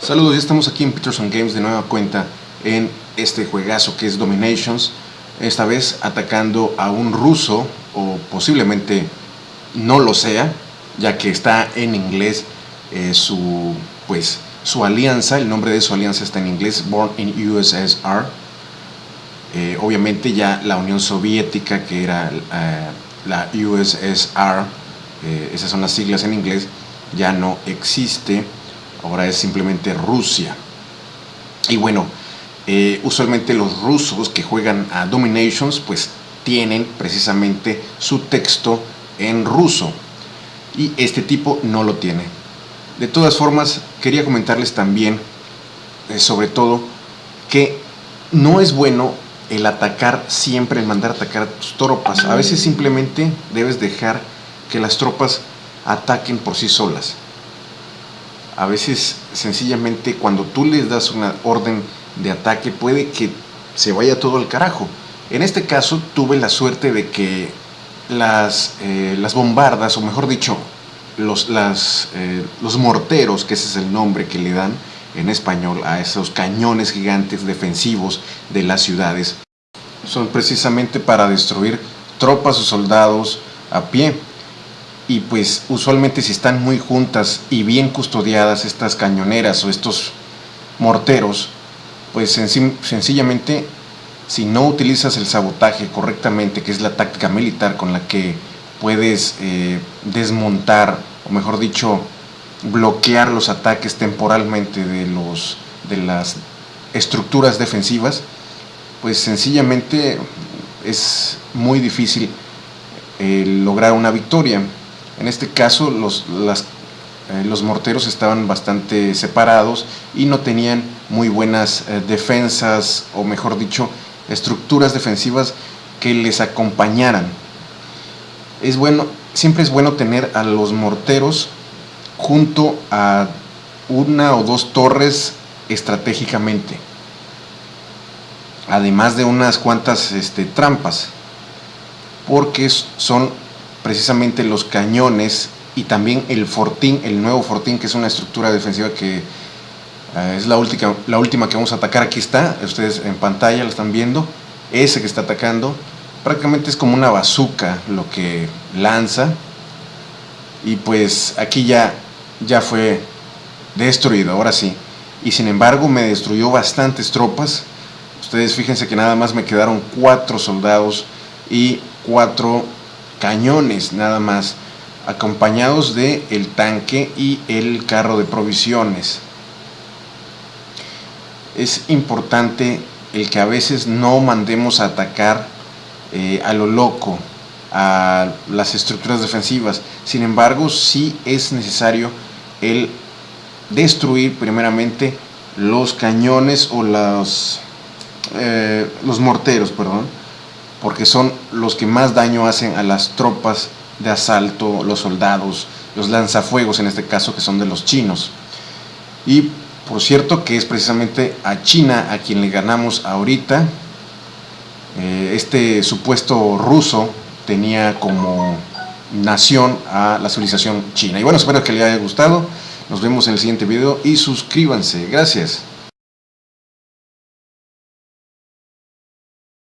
Saludos, ya estamos aquí en Peterson Games de nueva cuenta en este juegazo que es Dominations esta vez atacando a un ruso o posiblemente no lo sea ya que está en inglés eh, su pues su alianza, el nombre de su alianza está en inglés, Born in USSR eh, obviamente ya la Unión Soviética que era eh, la USSR esas son las siglas en inglés ya no existe ahora es simplemente Rusia. Y bueno, eh, usualmente los rusos que juegan a Dominations pues tienen precisamente su texto en ruso y este tipo no lo tiene. De todas formas, quería comentarles también, eh, sobre todo, que no es bueno el atacar siempre, el mandar atacar a tus tropas. A veces simplemente debes dejar que las tropas ataquen por sí solas a veces sencillamente cuando tú les das una orden de ataque puede que se vaya todo al carajo. En este caso tuve la suerte de que las, eh, las bombardas, o mejor dicho, los, eh, los morteros, que ese es el nombre que le dan en español a esos cañones gigantes defensivos de las ciudades, son precisamente para destruir tropas o soldados a pie y pues usualmente si están muy juntas y bien custodiadas estas cañoneras o estos morteros, pues sencillamente si no utilizas el sabotaje correctamente, que es la táctica militar con la que puedes eh, desmontar, o mejor dicho, bloquear los ataques temporalmente de, los, de las estructuras defensivas, pues sencillamente es muy difícil eh, lograr una victoria. En este caso los, eh, los morteros estaban bastante separados y no tenían muy buenas eh, defensas o mejor dicho estructuras defensivas que les acompañaran. Es bueno, siempre es bueno tener a los morteros junto a una o dos torres estratégicamente además de unas cuantas este, trampas porque son precisamente los cañones y también el fortín, el nuevo fortín que es una estructura defensiva que eh, es la última, la última que vamos a atacar, aquí está, ustedes en pantalla lo están viendo, ese que está atacando, prácticamente es como una bazooka lo que lanza. Y pues aquí ya, ya fue destruido, ahora sí, y sin embargo me destruyó bastantes tropas, ustedes fíjense que nada más me quedaron cuatro soldados y cuatro cañones nada más, acompañados de el tanque y el carro de provisiones. Es importante el que a veces no mandemos a atacar eh, a lo loco a las estructuras defensivas. Sin embargo, sí es necesario el destruir primeramente los cañones o los, eh, los morteros, perdón, porque son los que más daño hacen a las tropas de asalto, los soldados, los lanzafuegos en este caso que son de los chinos. Y por cierto que es precisamente a China a quien le ganamos ahorita. Eh, este supuesto ruso tenía como nación a la civilización china. Y bueno, espero que les haya gustado. Nos vemos en el siguiente video y suscríbanse. Gracias.